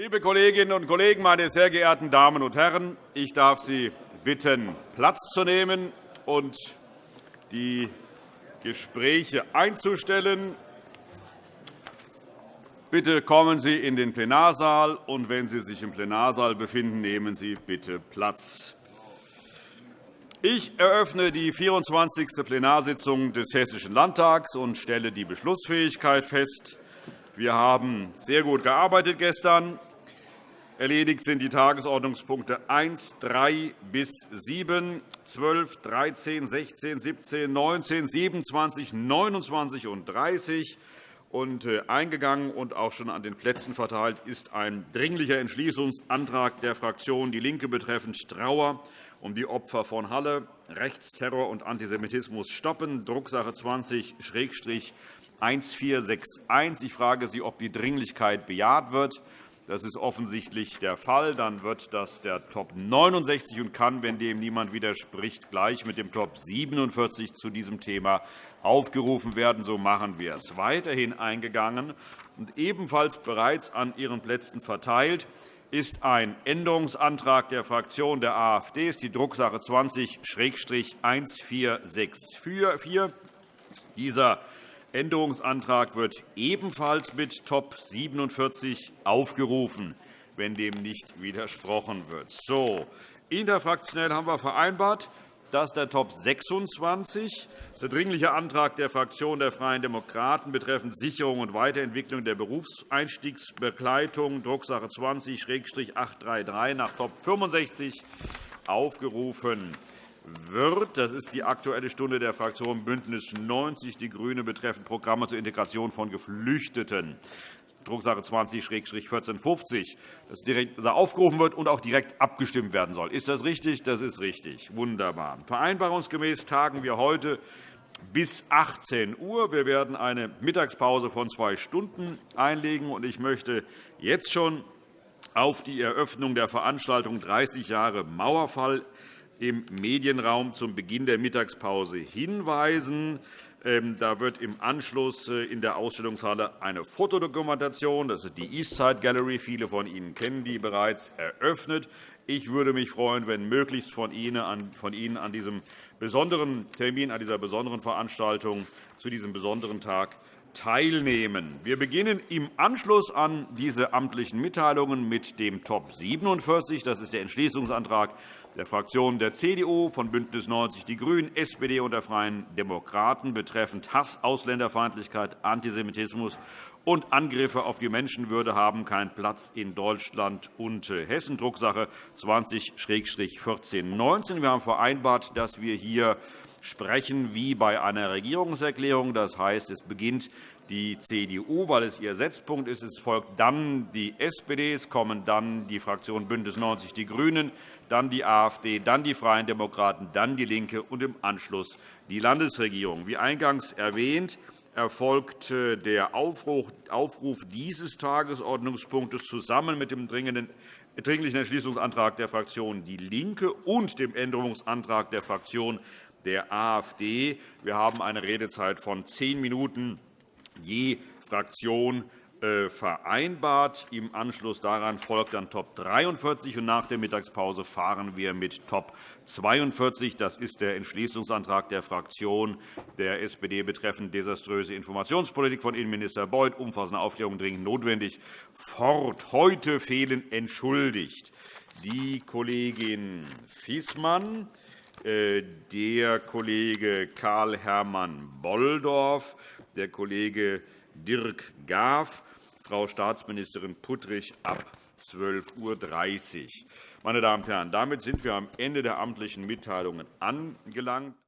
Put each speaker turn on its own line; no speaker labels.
Liebe Kolleginnen und Kollegen, meine sehr geehrten Damen und Herren! Ich darf Sie bitten, Platz zu nehmen und die Gespräche einzustellen. Bitte kommen Sie in den Plenarsaal, und wenn Sie sich im Plenarsaal befinden, nehmen Sie bitte Platz. Ich eröffne die 24. Plenarsitzung des Hessischen Landtags und stelle die Beschlussfähigkeit fest. Wir haben sehr gut gearbeitet gestern. Erledigt sind die Tagesordnungspunkte 1, 3 bis 7, 12, 13, 16, 17, 19, 27, 29 und 30. Und äh, eingegangen und auch schon an den Plätzen verteilt ist ein Dringlicher Entschließungsantrag der Fraktion DIE LINKE betreffend Trauer um die Opfer von Halle, Rechtsterror und Antisemitismus stoppen, Drucksache 20-1461. Ich frage Sie, ob die Dringlichkeit bejaht wird. Das ist offensichtlich der Fall. Dann wird das der Top 69 und kann, wenn dem niemand widerspricht, gleich mit dem Top 47 zu diesem Thema aufgerufen werden. So machen wir es. Weiterhin eingegangen und ebenfalls bereits an Ihren Plätzen verteilt ist ein Änderungsantrag der Fraktion der AfD, ist die Drucksache 20-1464. Dieser Änderungsantrag wird ebenfalls mit Top 47 aufgerufen, wenn dem nicht widersprochen wird. So, interfraktionell haben wir vereinbart, dass der Top 26, das der Dringliche Antrag der Fraktion der Freien Demokraten betreffend Sicherung und Weiterentwicklung der Berufseinstiegsbegleitung, Drucksache 20-833 nach Top 65 aufgerufen wird. Das ist die Aktuelle Stunde der Fraktion BÜNDNIS 90 die GRÜNE betreffend Programme zur Integration von Geflüchteten. Drucksache 20-1450, das direkt aufgerufen wird und auch direkt abgestimmt werden soll. Ist das richtig? Das ist richtig. Wunderbar. Vereinbarungsgemäß tagen wir heute bis 18 Uhr. Wir werden eine Mittagspause von zwei Stunden einlegen. Ich möchte jetzt schon auf die Eröffnung der Veranstaltung 30 Jahre Mauerfall im Medienraum zum Beginn der Mittagspause hinweisen. Ähm, da wird im Anschluss äh, in der Ausstellungshalle eine Fotodokumentation, das ist die Eastside Gallery, viele von Ihnen kennen die bereits, eröffnet. Ich würde mich freuen, wenn möglichst von Ihnen an diesem besonderen Termin, an dieser besonderen Veranstaltung zu diesem besonderen Tag teilnehmen. Wir beginnen im Anschluss an diese amtlichen Mitteilungen mit dem Top 47. Das ist der Entschließungsantrag der Fraktionen der CDU, von BÜNDNIS 90 die GRÜNEN, SPD und der Freien Demokraten betreffend Hass, Ausländerfeindlichkeit, Antisemitismus und Angriffe auf die Menschenwürde haben keinen Platz in Deutschland und Hessen, Drucksache 20-1419. Wir haben vereinbart, dass wir hier sprechen wie bei einer Regierungserklärung. Das heißt, es beginnt die CDU, weil es ihr Setzpunkt ist. Es folgt dann die SPD, es kommen dann die Fraktion BÜNDNIS 90 die GRÜNEN, dann die AfD, dann die Freien Demokraten, dann DIE LINKE und im Anschluss die Landesregierung. Wie eingangs erwähnt, erfolgt äh, der Aufruf dieses Tagesordnungspunktes zusammen mit dem dringlichen Entschließungsantrag der Fraktion DIE LINKE und dem Änderungsantrag der Fraktion der AfD. Wir haben eine Redezeit von zehn Minuten je Fraktion äh, vereinbart. Im Anschluss daran folgt dann Top 43, und nach der Mittagspause fahren wir mit Top 42. Das ist der Entschließungsantrag der Fraktion der SPD betreffend desaströse Informationspolitik von Innenminister Beuth. Umfassende Aufklärung dringend notwendig. Fort. Heute fehlen entschuldigt die Kollegin Fiesmann, der Kollege Karl-Hermann Bolldorf, der Kollege Dirk Gaff Frau Staatsministerin Puttrich ab 12.30 Uhr. Meine Damen und Herren, damit sind wir am Ende der amtlichen Mitteilungen angelangt.